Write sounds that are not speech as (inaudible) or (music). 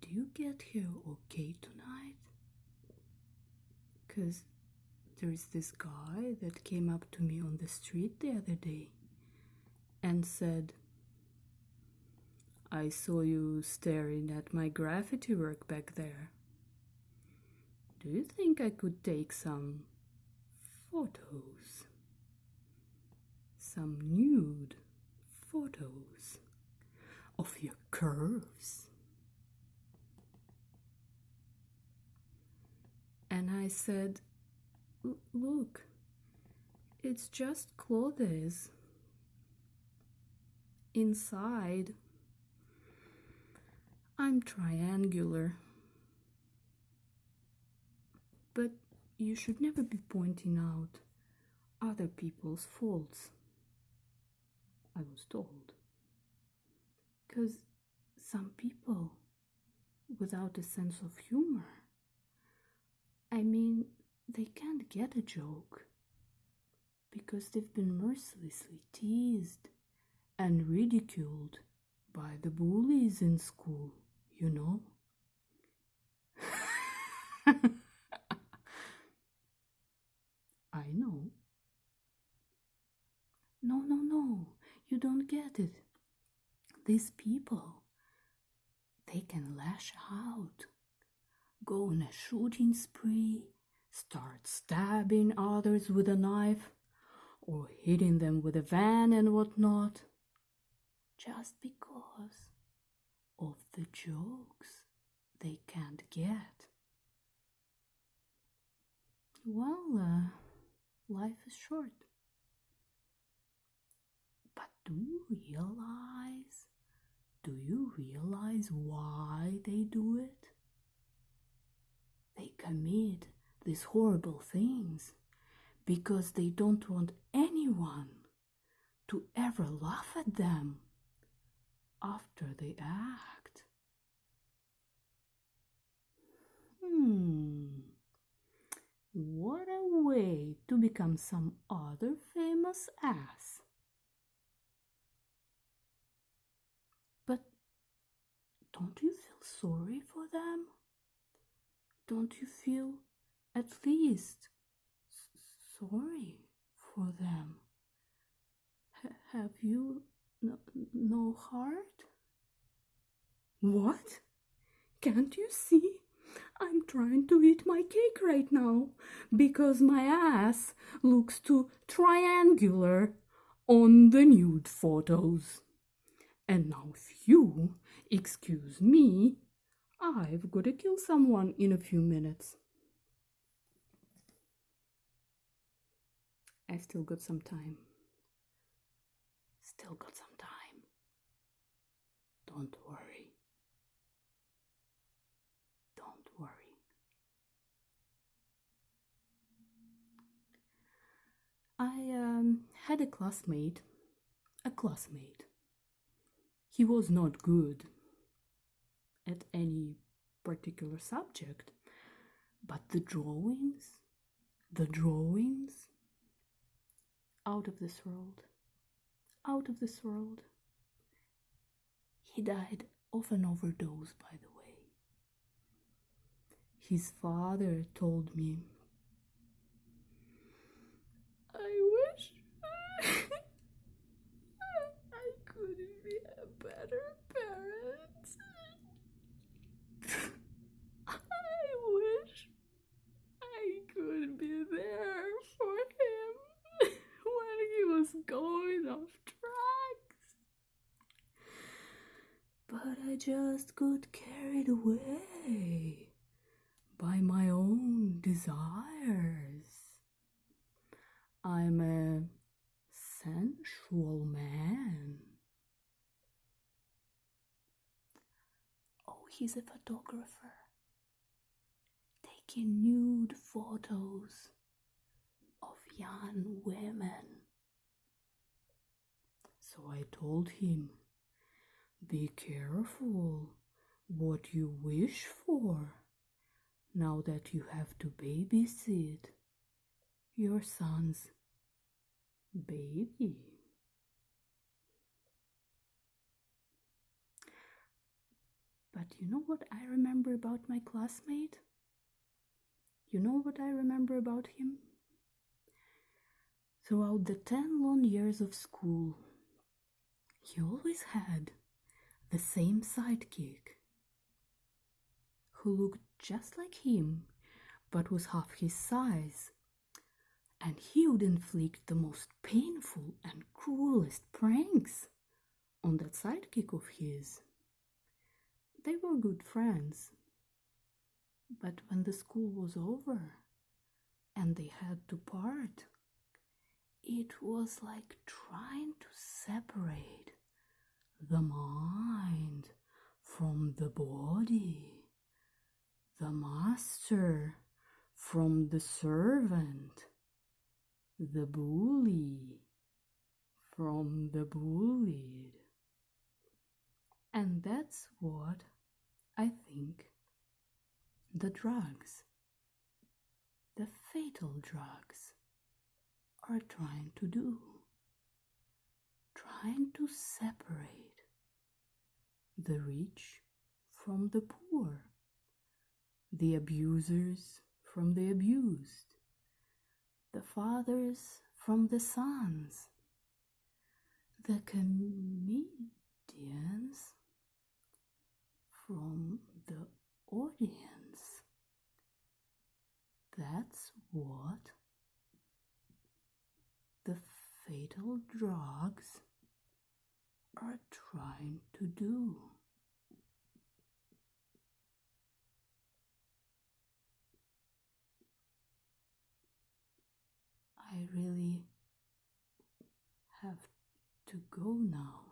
Did you get here okay tonight? Because there's this guy that came up to me on the street the other day and said, I saw you staring at my graffiti work back there. Do you think I could take some photos? Some nude photos of your curves? And I said, Look, it's just clothes. Inside, I'm triangular. But you should never be pointing out other people's faults. I was told. Because some people, without a sense of humor, I mean, they can't get a joke because they've been mercilessly teased and ridiculed by the bullies in school, you know? (laughs) I know. No, no, no, you don't get it. These people, they can lash out, go on a shooting spree, start stabbing others with a knife, or hitting them with a van and whatnot, just because of the jokes they can't get. Well, uh, life is short. But do you realize? Do you realize why they do it? Commit these horrible things because they don't want anyone to ever laugh at them after they act. Hmm. What a way to become some other famous ass. But don't you feel sorry for them? Don't you feel at least sorry for them? H have you no, no heart? What? Can't you see? I'm trying to eat my cake right now because my ass looks too triangular on the nude photos. And now, if you excuse me, I've got to kill someone in a few minutes. I still got some time. Still got some time. Don't worry. Don't worry. I um, had a classmate, a classmate. He was not good at any particular subject, but the drawings, the drawings, out of this world, out of this world. He died of an overdose, by the way. His father told me, I wish I could be a better parent. I wish I could be there for him when he was going off tracks. But I just got carried away by my own desires. I'm a sensual man. Oh, he's a photographer taking nude photos of young women. So I told him, Be careful what you wish for now that you have to babysit your son's baby. But you know what I remember about my classmate? You know what I remember about him? Throughout the ten long years of school, he always had the same sidekick who looked just like him but was half his size, and he would inflict the most painful and cruelest pranks on that sidekick of his. They were good friends, but when the school was over and they had to part, it was like trying to separate the mind from the body, the master from the servant, the bully from the bullied. And that's what I think the drugs, the fatal drugs, are trying to do. Trying to separate the rich from the poor, the abusers from the abused, the fathers from the sons, the comedians from the audience. That's what the fatal drugs are trying to do. I really have to go now.